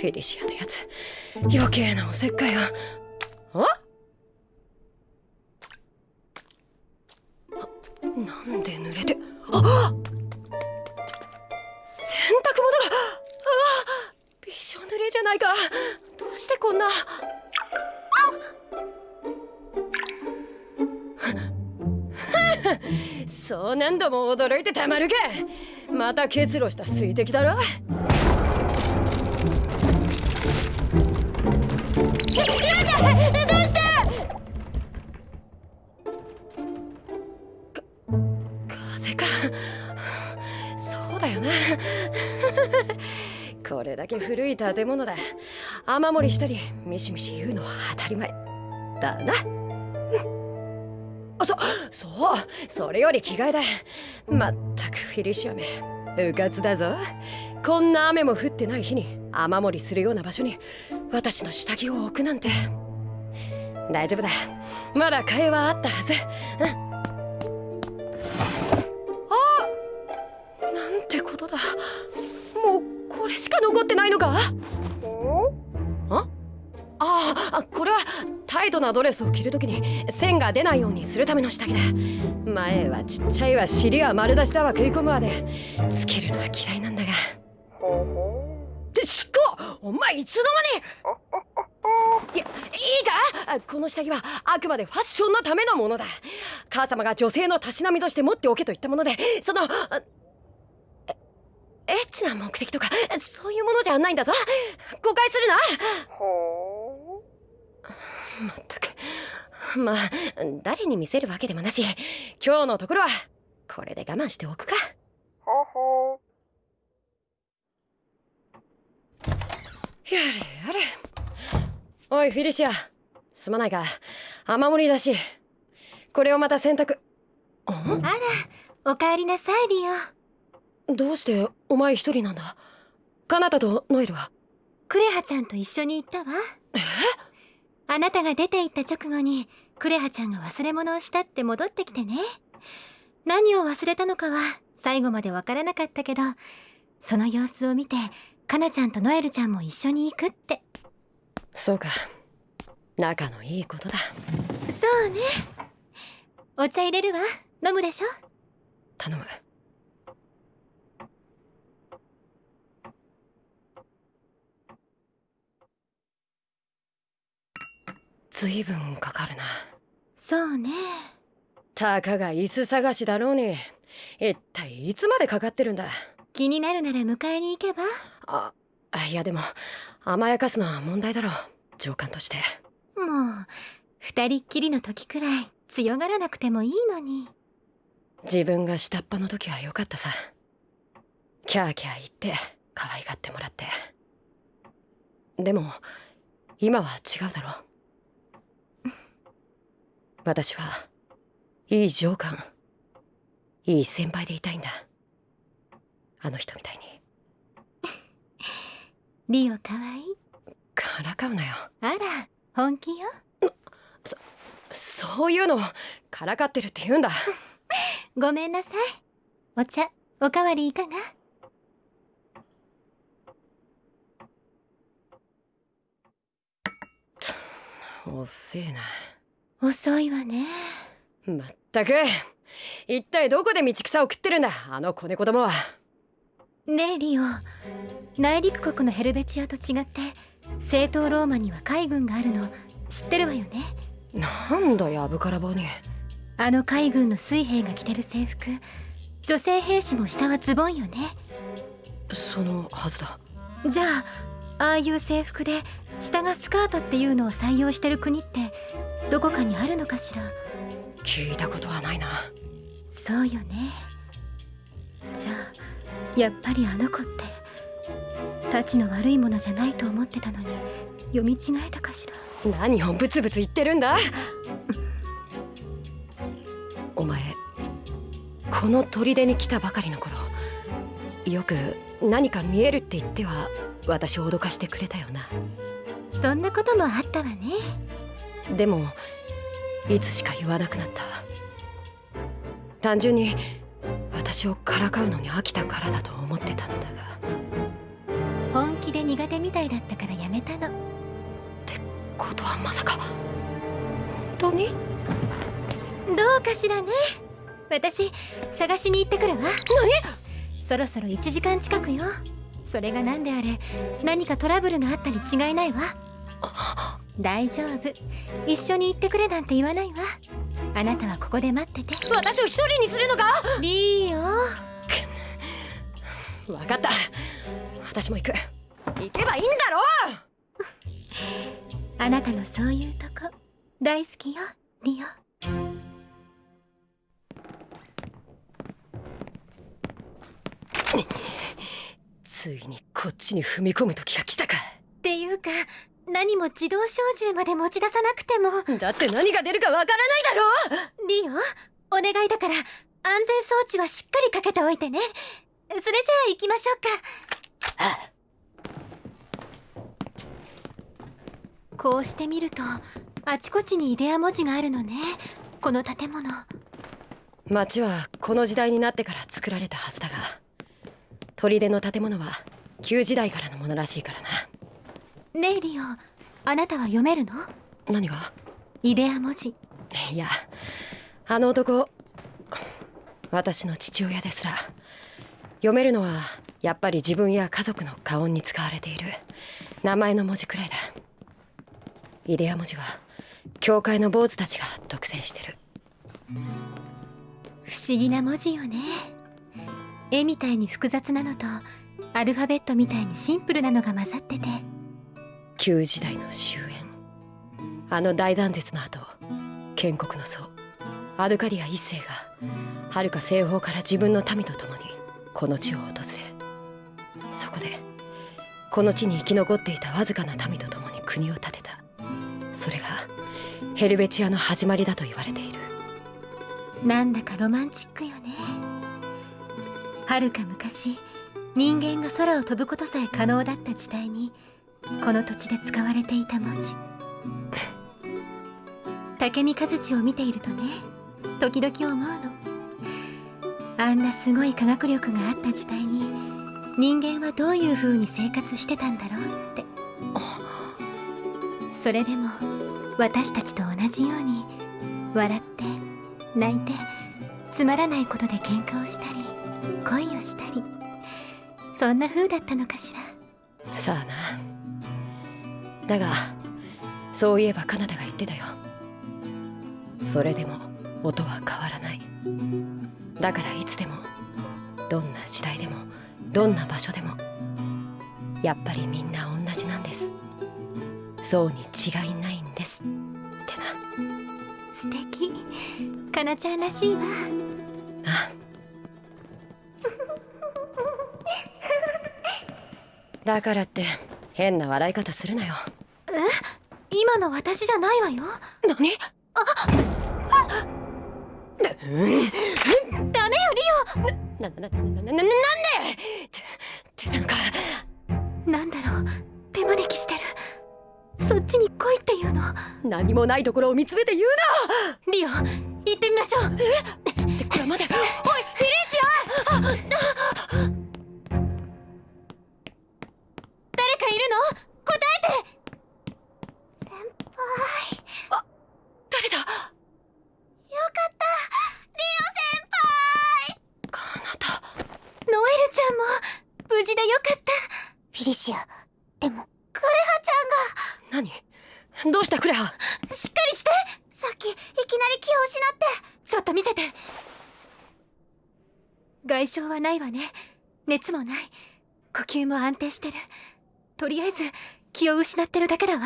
フィリシアのやつ。余計なおせっかいが。あ？なんで濡れて？あ洗濯物が！あびしょ濡れじゃないか。どうしてこんな？あ そう何度も驚いてたまるかまた結露した水滴だろ。風か。そうだよな これだけ古い建物だ。雨漏りしたりミシミシ言うのは当たり前。だな。あそそう。それより着替えだ。まったくフィリシアめうかつだぞ。こんな雨も降ってない日に雨漏りするような場所に私の下着を置くなんて。大丈夫だ。まだ替えはあったはず。うん。ことだ。もうこれしか残ってないのか？あ？あこれはタイトなドレスを着るときに線が出ないようにするための下着だ。前はちっちゃいわ尻は丸出しだわ食い込むわでつけるのは嫌いなんだが。ってしっこお前いつの間に？いやいいか？この下着はあくまでファッションのためのものだ。母様が女性のたしなみとして持っておけと言ったものでそのえエッチな目的とかそういうものじゃないんだぞ。誤解するな。まったく。まあ誰に見せるわけでもなし。今日のところはこれで我慢しておくか。やれやれ。おいフィリシア。すまないが雨漏りだし。これをまた洗濯あらおかえりなさいリオどうしてお前一人なんだ？カナタとノエルは？クレハちゃんと一緒に行ったわ。え？あなたが出て行った直後にクレハちゃんが忘れ物をしたって戻ってきてね。何を忘れたのかは最後までわからなかったけどその様子を見てカナちゃんとノエルちゃんも一緒に行くって。そうか。仲のいいことだ。そうね。お茶入れるわ。飲むでしょ？頼むずいぶんかかるな。そうね。たかが椅子探しだろうに一体いつまでかかってるんだ。気になるなら迎えに行けば？あいやでも甘やかすのは問題だろう。上官として。もう二人っきりの時くらい強がらなくてもいいのに。自分が下っ端の時は良かったさ。キャーキャー言って可愛がってもらって。でも今は違うだろう私はいい上官いい先輩でいたいんだ。あの人みたいに。リオかわい？いからかうなよ。あら本気よ。そういうのをからかってるって言うんだ。ごめんなさい。お茶おかわりいかが？おっせえな遅いわね。まったく。一体どこで道草を食ってるんだ？あの子猫どもは。ねえリオ。内陸国のヘルベチアと違って正統ローマには海軍があるの。知ってるわよね？なんだやぶからぼうにあの海軍の水兵が着てる制服。女性兵士も下はズボンよね。そのはずだ。じゃあああいう制服で下がスカートっていうのを採用してる国ってどこかにあるのかしら？聞いたことはないな。そうよね。じゃあやっぱりあの子ってたちの悪いものじゃないと思ってたのに読み違えたかしら？何をブツブツ言ってるんだ？お前この砦に来たばかりの頃よく何か見えるって言っては私を脅かしてくれたよな。そんなこともあったわね。でもいつしか言わなくなった。単純に私をからかうのに飽きたからだと思ってたんだが。本気で苦手みたいだったからやめたの。ことはまさか本当に？どうかしらね。私探しに行ってくるわ。そろそろ1時間近くよそれが何であれ何かトラブルがあったに違いないわ。大丈夫。一緒に行ってくれなんて言わないわ。あなたはここで待ってて。私を一人にするのか？リオ分かった。私も行く。行けばいいんだろ あなたのそういうとこ大好きよリオついにこっちに踏み込む時が来たか。っていうか何も自動小銃まで持ち出さなくても。だって何が出るかわからないだろリオお願いだから安全装置はしっかりかけておいてね。それじゃあ行きましょうか。こうして見るとあちこちにイデア文字があるのね。この建物。町はこの時代になってから作られたはずだが砦の建物は旧時代からのものらしいからな。ねえリオあなたは読めるの？何が？イデア文字。いやあの男私の父親ですら。読めるのはやっぱり自分や家族の家音に使われている。名前の文字くらいだ。イデア文字は教会の坊主たちが独占してる。不思議な文字よね絵みたいに複雑なのとアルファベットみたいにシンプルなのが混ざってて。旧時代の終焉。あの大断絶の後建国の祖アドカディア一世が遥か西方から自分の民と共にこの地を訪れそこでこの地に生き残っていたわずかな民と共に国を建てた。それがヘルベチアの始まりだと言われている。なんだかロマンチックよねはるか昔人間が空を飛ぶことさえ可能だった時代にこの土地で使われていた文字。竹見和地を見ているとね時々思うの。あんなすごい科学力があった時代に人間はどういう風に生活してたんだろうって。それでも私たちと同じように笑って泣いてつまらないことで喧嘩をしたり恋をしたり。そんな風だったのかしら。さあな。だがそういえばカナダが言ってたよ。それでも音は変わらない。だからいつでもどんな時代でもどんな場所でもやっぱりみんな同じなんです。そうに違いないんですってな。素敵。かなちゃんらしいわだからって変な笑い方するなよ。今の私じゃないわよ。何？ダメよな、な、な、な、な、な、なんで？て、てなのか。リオなんだろう。手招きしてる。そっちに来いっていうの。何もないところを見つめて言うリオ行ってみましょう。なってこれまで誰かよかった。フィリシアでもクレハちゃんが。何？どうしたクレハ？しっかりして。さっきいきなり気を失って。ちょっと見せて。外傷はないわね。熱もない。呼吸も安定してる。とりあえず気を失ってるだけだわ。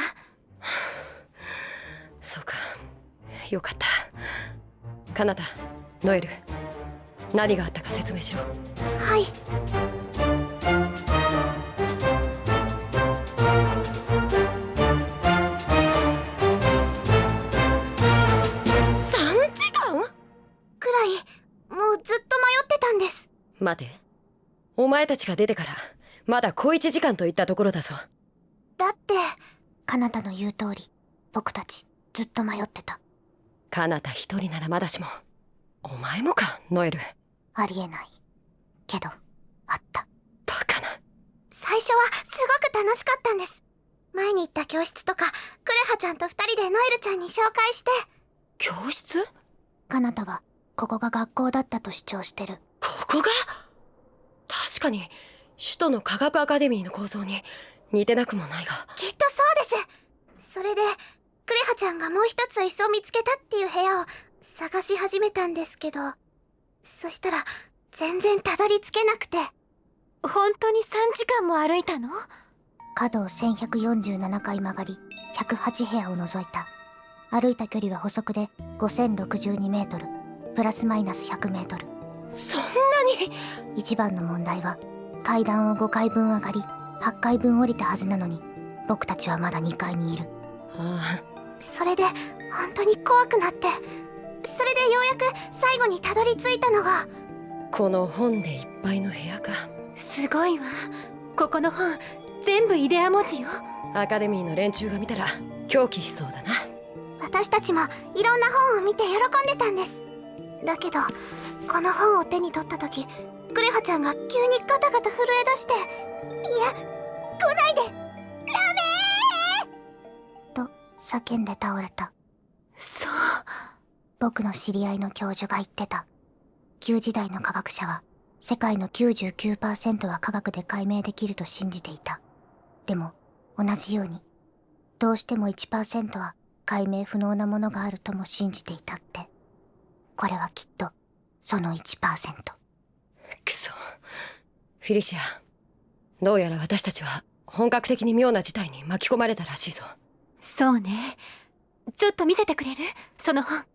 そうか。よかった。カナダノエル何があったか説明しろ。はい待て。お前たちが出てからまだ小1時間といったところだぞ。だってカナダの言う通り僕たちずっと迷ってた。カナダ一人ならまだしもお前もかノエル。ありえない。けどあった。バカな。最初はすごく楽しかったんです。前に行った教室とかクレハちゃんと二人でノエルちゃんに紹介して。教室？カナタはここが学校だったと主張してるここが？確かに首都の科学アカデミーの構造に似てなくもないが。きっとそうです。それでクレハちゃんがもう一つ椅子を見つけたっていう部屋を探し始めたんですけどそしたら全然たどり着けなくて。本当に3時間も歩いたの？角を1147回曲がり108部屋を除いた。歩いた距離は補足で5062メートルプラスマイナス100メートルそんなに？一番の問題は階段を5回分上がり8回分降りたはずなのに僕たちはまだ2階にいる。あそれで本当に怖くなってそれでようやく最後にたどり着いたのがあこの本でいっぱいの部屋か。すごいわ。ここの本全部イデア文字よ。アカデミーの連中が見たら狂気しそうだな。私たちもいろんな本を見て喜んでたんですだけどこの本を手に取った時クレハちゃんが急にガタガタ震え出して「いや来ないで!ダメー!」と叫んで倒れた。そう。僕の知り合いの教授が言ってた。旧時代の科学者は世界の99%は科学で解明できると信じていた。でも同じようにどうしても1%は解明不能なものがあるとも信じていたってこれはきっとその1%くそ。フィリシアどうやら私たちは本格的に妙な事態に巻き込まれたらしいぞ。そうね。ちょっと見せてくれる？その本。はい。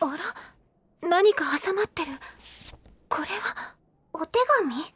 あら？何か挟まってる。これは？お手紙？